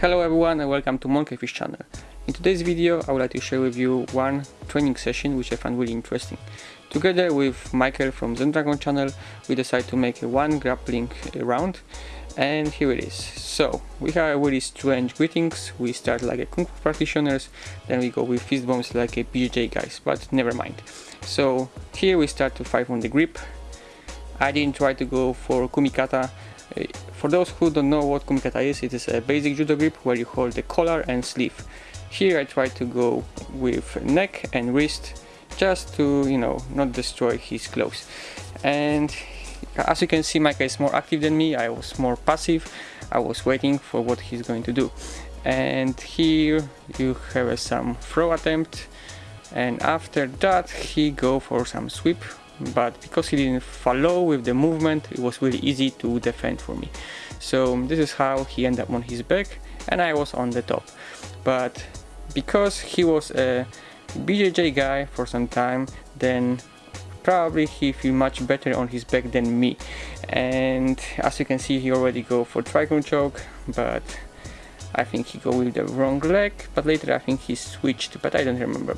Hello everyone and welcome to Monkeyfish channel. In today's video I would like to share with you one training session which I found really interesting. Together with Michael from Zendragon channel we decided to make one grappling round and here it is. So we have really strange greetings, we start like a Kung Fu practitioners, then we go with fist bumps like a BJJ guys, but never mind. So here we start to fight on the grip. I didn't try to go for Kumikata for those who don't know what kumikata is, it is a basic judo grip where you hold the collar and sleeve. Here I try to go with neck and wrist just to, you know, not destroy his clothes. And as you can see, Micah is more active than me, I was more passive, I was waiting for what he's going to do. And here you have some throw attempt and after that he go for some sweep but because he didn't follow with the movement it was really easy to defend for me. So this is how he ended up on his back and I was on the top. But because he was a BJJ guy for some time then probably he feel much better on his back than me. And as you can see he already go for triangle choke but I think he go with the wrong leg but later I think he switched but I don't remember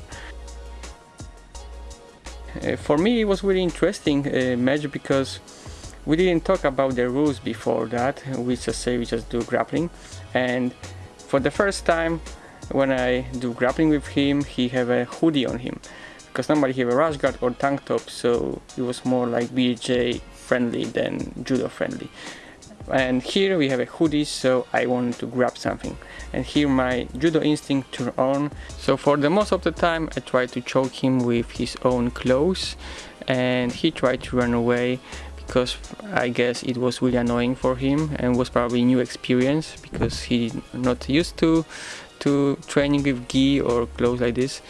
for me it was really interesting uh, match because we didn't talk about the rules before that we just say we just do grappling. And for the first time when I do grappling with him he have a hoodie on him. Because normally he have a rash guard or tank top so it was more like BJ friendly than judo friendly and here we have a hoodie so I wanted to grab something. And here my judo instinct turned on. So for the most of the time I tried to choke him with his own clothes. And he tried to run away because I guess it was really annoying for him and was probably new experience because he not used to to training with gi or clothes like this.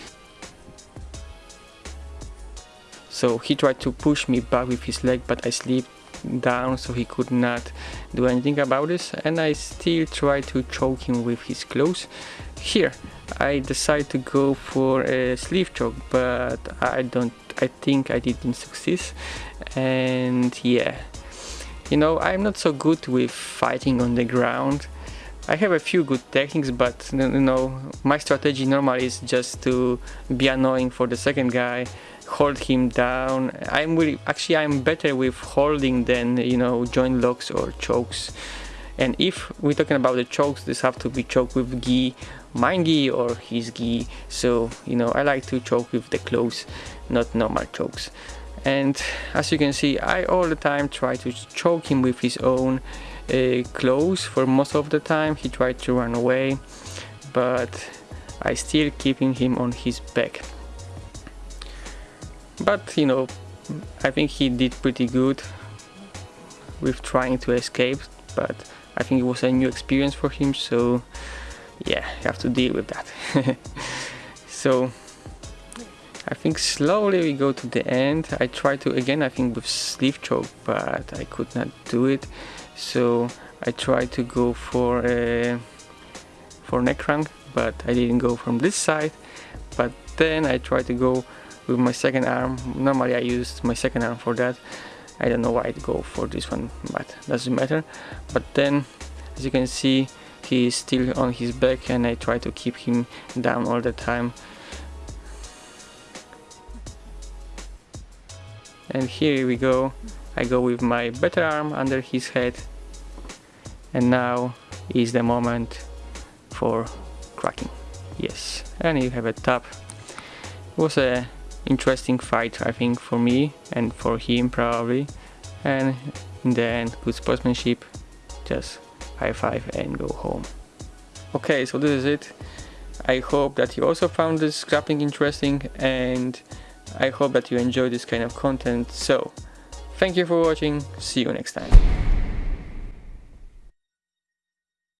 So he tried to push me back with his leg but I slipped down so he could not do anything about this and I still try to choke him with his clothes here I decided to go for a sleeve choke but I don't I think I didn't succeed and yeah. You know I'm not so good with fighting on the ground. I have a few good techniques but you know my strategy normally is just to be annoying for the second guy hold him down. I'm really actually I'm better with holding than you know joint locks or chokes. And if we're talking about the chokes this have to be choked with gi mine gi or his gi so you know I like to choke with the clothes not normal chokes. And as you can see I all the time try to choke him with his own uh, clothes. For most of the time he tried to run away but I still keeping him on his back but you know I think he did pretty good with trying to escape but I think it was a new experience for him so yeah you have to deal with that. So I think slowly we go to the end. I tried to again I think with sleeve choke but I could not do it. So I tried to go for a for neck crank but I didn't go from this side. But then I tried to go with my second arm. Normally I use my second arm for that. I don't know why I'd go for this one but doesn't matter. But then as you can see he is still on his back and I try to keep him down all the time. And here we go. I go with my better arm under his head. And now is the moment for cracking. Yes. And you have a tap. It was a interesting fight I think for me and for him probably. And in the end good sportsmanship just high five and go home. Okay so this is it. I hope that you also found this grappling interesting and I hope that you enjoy this kind of content. So thank you for watching. See you next time